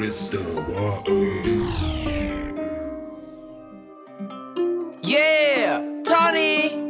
crystal water. Yeah, Tony.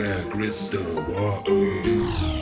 Where crystal water.